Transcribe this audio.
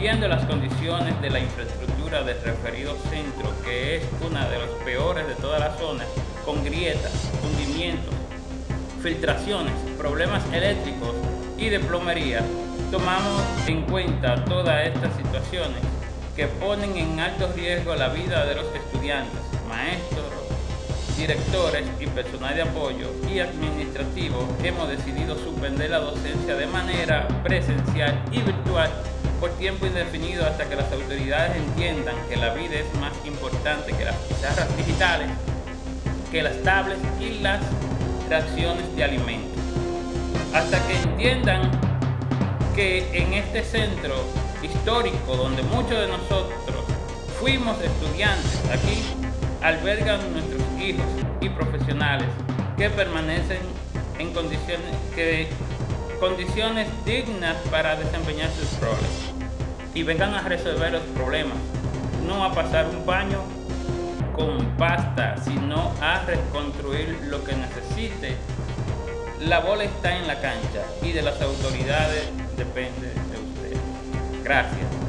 viendo las condiciones de la infraestructura del referido centro, que es una de las peores de toda la zona, con grietas, hundimientos, filtraciones, problemas eléctricos y de plomería, tomamos en cuenta todas estas situaciones que ponen en alto riesgo la vida de los estudiantes, maestros, directores y personal de apoyo y administrativo. Hemos decidido suspender la docencia de manera presencial y virtual por tiempo indefinido hasta que las autoridades entiendan que la vida es más importante que las pizarras digitales, que las tablets y las raciones de alimentos. Hasta que entiendan que en este centro histórico donde muchos de nosotros fuimos estudiantes aquí, albergan nuestros hijos y profesionales que permanecen en condiciones, que, condiciones dignas para desempeñar sus roles y vengan a resolver los problemas, no a pasar un baño con pasta, sino a reconstruir lo que necesite. La bola está en la cancha y de las autoridades depende de usted. Gracias.